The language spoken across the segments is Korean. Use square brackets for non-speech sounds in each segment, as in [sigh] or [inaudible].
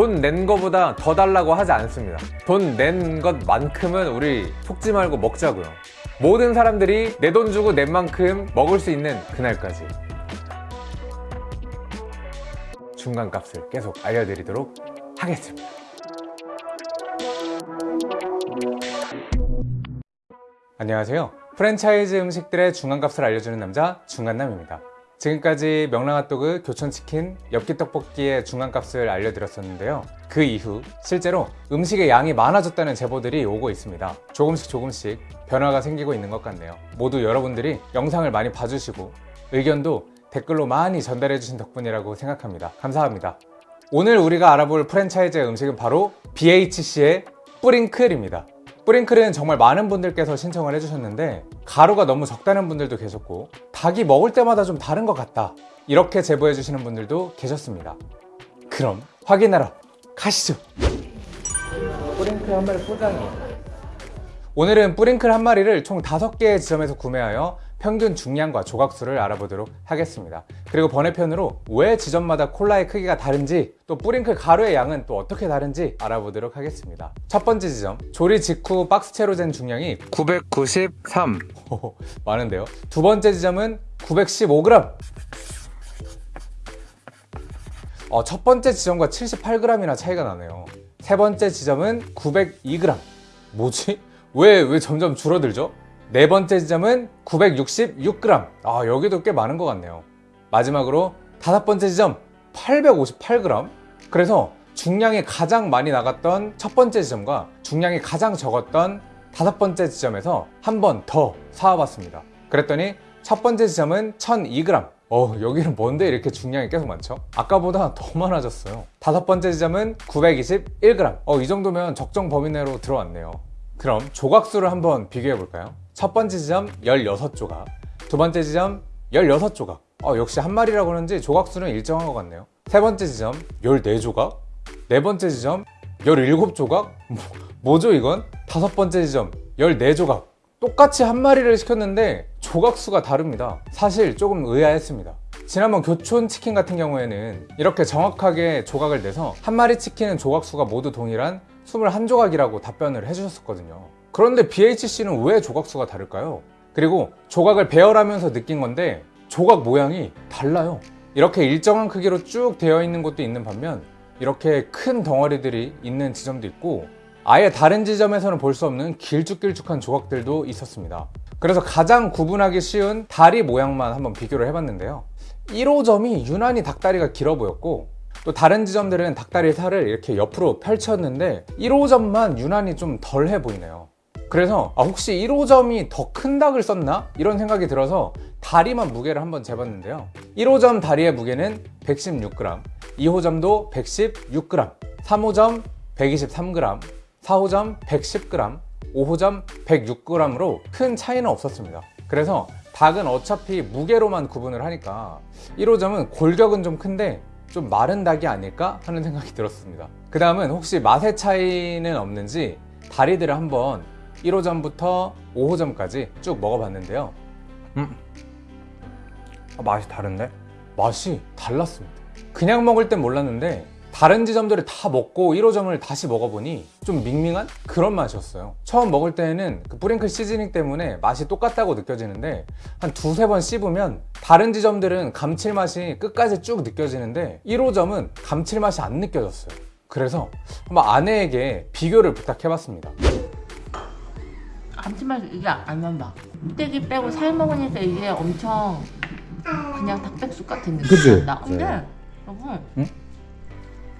돈 낸 거보다 더 달라고 하지 않습니다. 돈 낸 것만큼은 우리 속지 말고 먹자고요. 모든 사람들이 내 돈 주고 낸 만큼 먹을 수 있는 그날까지. 중간값을 계속 알려드리도록 하겠습니다. 안녕하세요. 프랜차이즈 음식들의 중간값을 알려주는 남자 중간남입니다 지금까지 명랑핫도그, 교촌치킨, 엽기떡볶이의 중간값을 알려드렸었는데요. 그 이후 실제로 음식의 양이 많아졌다는 제보들이 오고 있습니다. 조금씩 조금씩 변화가 생기고 있는 것 같네요. 모두 여러분들이 영상을 많이 봐주시고 의견도 댓글로 많이 전달해 주신 덕분이라고 생각합니다. 감사합니다. 오늘 우리가 알아볼 프랜차이즈 음식은 바로 BHC의 뿌링클입니다 뿌링클은 정말 많은 분들께서 신청을 해주셨는데 가루가 너무 적다는 분들도 계셨고 닭이 먹을 때마다 좀 다른 것 같다 이렇게 제보해 주시는 분들도 계셨습니다. 그럼 확인하러 가시죠. 뿌링클 한 마리 포장이 오늘은 뿌링클 한 마리를 총 5개의 지점에서 구매하여 평균 중량과 조각수를 알아보도록 하겠습니다. 그리고 번외편으로 왜 지점마다 콜라의 크기가 다른지 또 뿌링클 가루의 양은 또 어떻게 다른지 알아보도록 하겠습니다. 첫 번째 지점. 조리 직후 박스채로 잰 중량이 993 오, 많은데요. 두 번째 지점은 915g 어, 첫 번째 지점과 78g이나 차이가 나네요. 세 번째 지점은 902g 뭐지? 왜, 왜 점점 줄어들죠? 네 번째 지점은 966g 아 여기도 꽤 많은 것 같네요. 마지막으로 다섯 번째 지점 858g 그래서 중량이 가장 많이 나갔던 첫 번째 지점과 중량이 가장 적었던 다섯 번째 지점에서 한 번 더 사와봤습니다. 그랬더니 첫 번째 지점은 1002g 어 여기는 뭔데 이렇게 중량이 계속 많죠? 아까보다 더 많아졌어요. 다섯 번째 지점은 921g 어 이 정도면 적정 범위 내로 들어왔네요 그럼 조각수를 한번 비교해 볼까요? 첫 번째 지점 16조각 두 번째 지점 16조각. 어, 역시 한 마리라고 그런지 조각수는 일정한 것 같네요. 세 번째 지점 14조각 네 번째 지점 17조각. 뭐, 죠 이건? 다섯 번째 지점 14조각. 똑같이 한 마리를 시켰는데 조각수가 다릅니다. 사실 조금 의아했습니다. 지난번 교촌 치킨 같은 경우에는 이렇게 정확하게 조각을 내서 한 마리 치킨은 조각수가 모두 동일한 21조각이라고 답변을 해주셨었거든요. 그런데 BHC는 왜 조각수가 다를까요? 그리고 조각을 배열하면서 느낀 건데 조각 모양이 달라요. 이렇게 일정한 크기로 쭉 되어 있는 곳도 있는 반면 이렇게 큰 덩어리들이 있는 지점도 있고 아예 다른 지점에서는 볼 수 없는 길쭉길쭉한 조각들도 있었습니다. 그래서 가장 구분하기 쉬운 다리 모양만 한번 비교를 해봤는데요. 1호점이 유난히 닭다리가 길어 보였고 또 다른 지점들은 닭다리 살을 이렇게 옆으로 펼쳤는데 1호점만 유난히 좀 덜해 보이네요. 그래서 아 혹시 1호점이 더 큰 닭을 썼나? 이런 생각이 들어서 다리만 무게를 한번 재봤는데요. 1호점 다리의 무게는 116g 2호점도 116g 3호점 123g 4호점 110g 5호점 106g으로 큰 차이는 없었습니다. 그래서 닭은 어차피 무게로만 구분을 하니까 1호점은 골격은 좀 큰데 좀 마른 닭이 아닐까 하는 생각이 들었습니다 그 다음은 혹시 맛의 차이는 없는지 다리들을 한번 1호점부터 5호점까지 쭉 먹어봤는데요 음. 아, 맛이 다른데? 맛이 달랐습니다 그냥 먹을 땐 몰랐는데 다른 지점들을 다 먹고 1호점을 다시 먹어보니 좀 밍밍한 그런 맛이었어요 처음 먹을 때에는 그 뿌링클 시즈닝 때문에 맛이 똑같다고 느껴지는데 한 두세 번 씹으면 다른 지점들은 감칠맛이 끝까지 쭉 느껴지는데 1호점은 감칠맛이 안 느껴졌어요 그래서 한번 아내에게 비교를 부탁해봤습니다 감칠맛 이게 안 난다 껍데기 빼고 살 먹으니까 이게 엄청 그냥 닭백숙 같은 느낌이? 난다 근데 네. 여러분 응?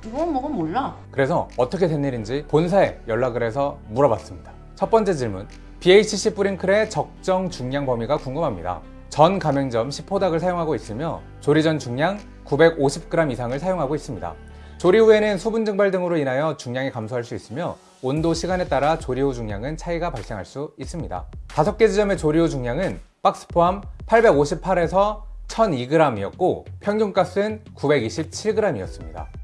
이거 먹으면 몰라. 그래서 어떻게 된 일인지 본사에 연락을 해서 물어봤습니다. 첫 번째 질문. BHC 뿌링클의 적정 중량 범위가 궁금합니다. 전 가맹점 10호닭을 사용하고 있으며 조리 전 중량 950g 이상을 사용하고 있습니다. 조리 후에는 수분 증발 등으로 인하여 중량이 감소할 수 있으며 온도, 시간에 따라 조리 후 중량은 차이가 발생할 수 있습니다. 5개 지점의 조리 후 중량은 박스 포함 858에서 1002g이었고 평균값은 927g이었습니다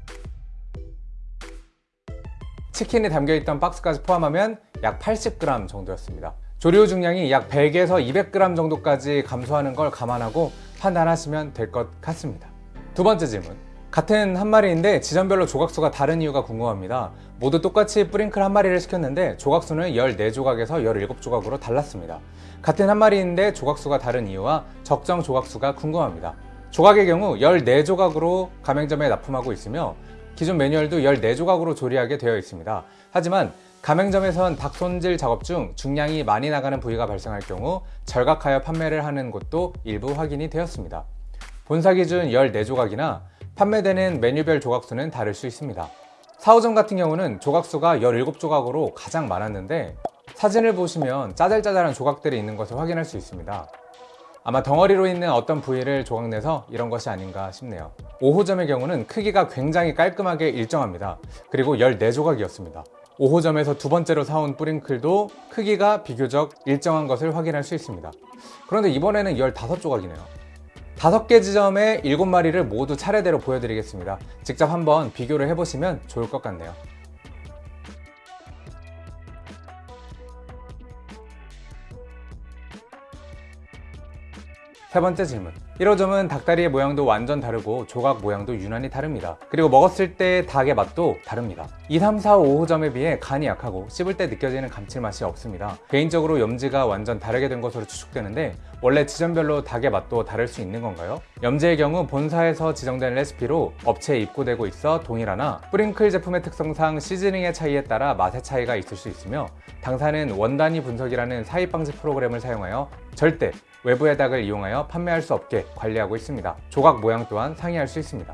치킨이 담겨있던 박스까지 포함하면 약 80g 정도였습니다 후 중량이 약 100에서 200g 정도까지 감소하는 걸 감안하고 판단하시면 될 것 같습니다 두 번째 질문 같은 한 마리인데 지점별로 조각수가 다른 이유가 궁금합니다. 모두 똑같이 뿌링클 한 마리를 시켰는데 조각수는 14조각에서 17조각으로 달랐습니다. 같은 한 마리인데 조각수가 다른 이유와 적정 조각수가 궁금합니다. 조각의 경우 14조각으로 가맹점에 납품하고 있으며 기존 매뉴얼도 14조각으로 조리하게 되어 있습니다. 하지만 가맹점에선 닭 손질 작업 중 중량이 많이 나가는 부위가 발생할 경우 절각하여 판매를 하는 곳도 일부 확인이 되었습니다. 본사 기준 14조각이나 판매되는 메뉴별 조각수는 다를 수 있습니다. 4호점 같은 경우는 조각수가 17조각으로 가장 많았는데 사진을 보시면 짜잘짜잘한 조각들이 있는 것을 확인할 수 있습니다. 아마 덩어리로 있는 어떤 부위를 조각내서 이런 것이 아닌가 싶네요. 5호점의 경우는 크기가 굉장히 깔끔하게 일정합니다. 그리고 14조각이었습니다. 5호점에서 두 번째로 사온 뿌링클도 크기가 비교적 일정한 것을 확인할 수 있습니다. 그런데 이번에는 15조각이네요. 다섯 개 지점의 7마리를 모두 차례대로 보여드리겠습니다. 직접 한번 비교를 해보시면 좋을 것 같네요. 세 번째 질문. 1호점은 닭다리의 모양도 완전 다르고 조각 모양도 유난히 다릅니다. 그리고 먹었을 때 닭의 맛도 다릅니다. 2, 3, 4, 5호점에 비해 간이 약하고 씹을 때 느껴지는 감칠맛이 없습니다. 개인적으로 염지가 완전 다르게 된 것으로 추측되는데 원래 지점별로 닭의 맛도 다를 수 있는 건가요? 염지의 경우 본사에서 지정된 레시피로 업체에 입고되고 있어 동일하나 뿌링클 제품의 특성상 시즈닝의 차이에 따라 맛의 차이가 있을 수 있으며 당사는 원단위 분석이라는 사입 방지 프로그램을 사용하여 절대 외부의 닭을 이용하여 판매할 수 없게 관리하고 있습니다. 조각 모양 또한 상이할 수 있습니다.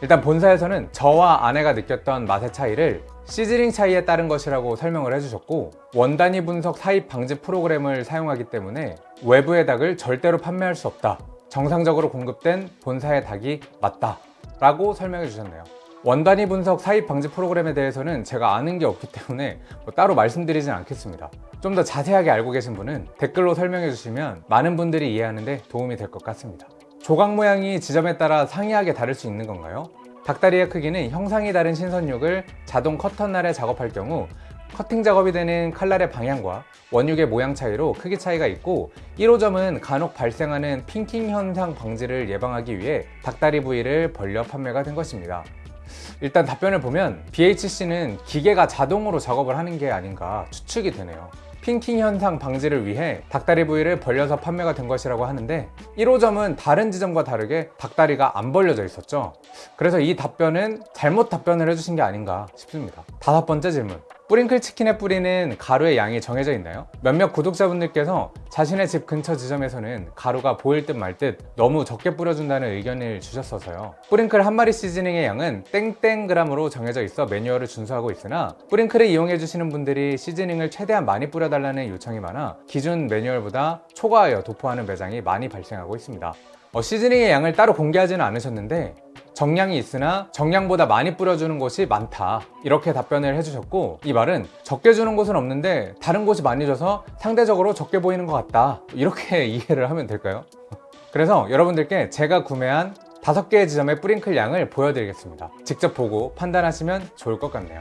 일단 본사에서는 저와 아내가 느꼈던 맛의 차이를 시즈닝 차이에 따른 것이라고 설명을 해주셨고 원단위 분석 사입 방지 프로그램을 사용하기 때문에 외부의 닭을 절대로 판매할 수 없다. 정상적으로 공급된 본사의 닭이 맞다. 라고 설명해 주셨네요. 원단위 분석 사입 방지 프로그램에 대해서는 제가 아는 게 없기 때문에 뭐 따로 말씀드리진 않겠습니다. 좀 더 자세하게 알고 계신 분은 댓글로 설명해 주시면 많은 분들이 이해하는 데 도움이 될 것 같습니다. 조각 모양이 지점에 따라 상이하게 다를 수 있는 건가요? 닭다리의 크기는 형상이 다른 신선육을 자동 커터날에 작업할 경우 커팅 작업이 되는 칼날의 방향과 원육의 모양 차이로 크기 차이가 있고 1호점은 간혹 발생하는 핑킹 현상 방지를 예방하기 위해 닭다리 부위를 벌려 판매가 된 것입니다. 일단 답변을 보면 BHC는 기계가 자동으로 작업을 하는 게 아닌가 추측이 되네요. 핑킹 현상 방지를 위해 닭다리 부위를 벌려서 판매가 된 것이라고 하는데 1호점은 다른 지점과 다르게 닭다리가 안 벌려져 있었죠. 그래서 이 답변은 잘못 답변을 해주신 게 아닌가 싶습니다. 다섯 번째 질문. 뿌링클 치킨에 뿌리는 가루의 양이 정해져 있나요? 몇몇 구독자분들께서 자신의 집 근처 지점에서는 가루가 보일 듯말듯 너무 적게 뿌려준다는 의견을 주셨어서요. 뿌링클 한 마리 시즈닝의 양은 땡땡그램으로 정해져 있어 매뉴얼을 준수하고 있으나 뿌링클을 이용해 주시는 분들이 시즈닝을 최대한 많이 뿌려달라는 요청이 많아 기존 매뉴얼보다 초과하여 도포하는 매장이 많이 발생하고 있습니다. 어, 시즈닝의 양을 따로 공개하지는 않으셨는데 정량이 있으나 정량보다 많이 뿌려주는 곳이 많다. 이렇게 답변을 해주셨고 이 말은 적게 주는 곳은 없는데 다른 곳이 많이 줘서 상대적으로 적게 보이는 것 같다. 이렇게 [laughs] 이해를 하면 될까요? 그래서 여러분들께 제가 구매한 다섯 개의 지점의 뿌링클 양을 보여드리겠습니다. 직접 보고 판단하시면 좋을 것 같네요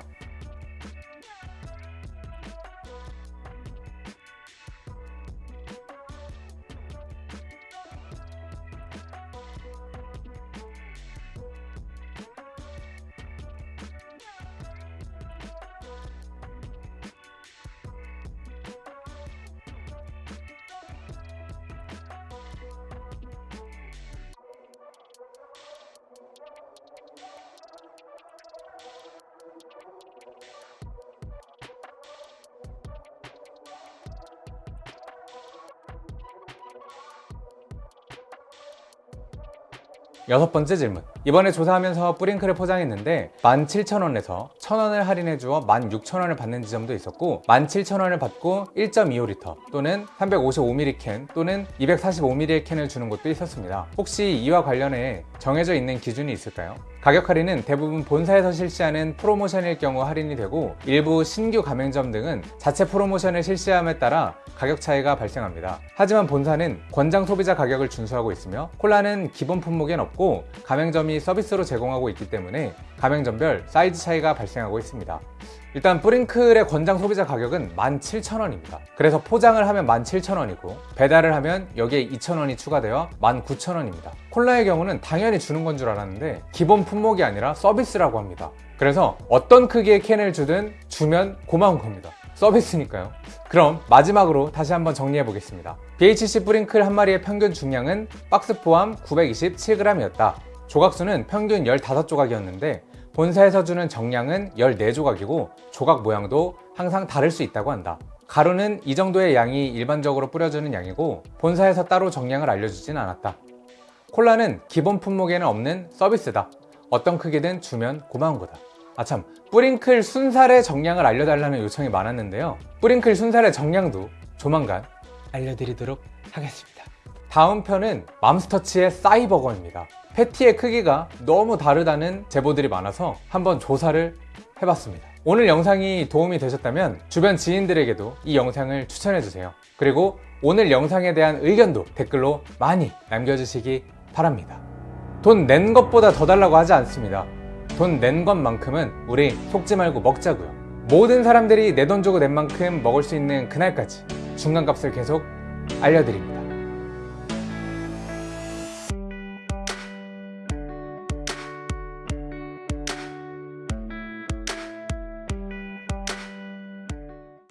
여섯 번째 질문. 이번에 조사하면서 뿌링클을 포장했는데 17,000원에서 1,000원을 할인해 주어 16,000원을 받는 지점도 있었고 17,000원을 받고 1.25L 또는 355ml 캔 또는 245ml 캔을 주는 곳도 있었습니다. 혹시 이와 관련해 정해져 있는 기준이 있을까요? 가격 할인은 대부분 본사에서 실시하는 프로모션일 경우 할인이 되고 일부 신규 가맹점 등은 자체 프로모션을 실시함에 따라 가격 차이가 발생합니다. 하지만 본사는 권장 소비자 가격을 준수하고 있으며 콜라는 기본 품목엔 없고 가맹점이 서비스로 제공하고 있기 때문에 가맹점별 사이즈 차이가 발생하고 있습니다. 일단 뿌링클의 권장 소비자 가격은 17,000원입니다. 그래서 포장을 하면 17,000원이고 배달을 하면 여기에 2,000원이 추가되어 19,000원입니다. 콜라의 경우는 당연히 주는 건 줄 알았는데 기본 품목이 아니라 서비스라고 합니다. 그래서 어떤 크기의 캔을 주든 주면 고마운 겁니다. 서비스니까요. 그럼 마지막으로 다시 한번 정리해 보겠습니다. BHC 뿌링클 한 마리의 평균 중량은 박스 포함 927g이었다. 조각수는 평균 15조각이었는데 본사에서 주는 정량은 14조각이고 조각 모양도 항상 다를 수 있다고 한다. 가루는 이 정도의 양이 일반적으로 뿌려주는 양이고 본사에서 따로 정량을 알려주진 않았다. 콜라는 기본 품목에는 없는 서비스다. 어떤 크기든 주면 고마운 거다. 아참, 뿌링클 순살의 정량을 알려달라는 요청이 많았는데요. 뿌링클 순살의 정량도 조만간 알려드리도록 하겠습니다. 다음 편은 맘스터치의 싸이버거입니다. 패티의 크기가 너무 다르다는 제보들이 많아서 한번 조사를 해봤습니다. 오늘 영상이 도움이 되셨다면 주변 지인들에게도 이 영상을 추천해주세요. 그리고 오늘 영상에 대한 의견도 댓글로 많이 남겨주시기 바랍니다. 돈 낸 것보다 더 달라고 하지 않습니다. 돈 낸 것만큼은 우리 속지 말고 먹자고요. 모든 사람들이 내 돈 주고 낸 만큼 먹을 수 있는 그날까지 중간값을 계속 알려드립니다.